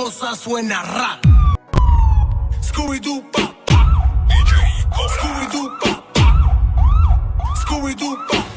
cosa suena rap. Scooby-Doo, pa, pa. Scooby-Doo, pa, pa. Scooby-Doo.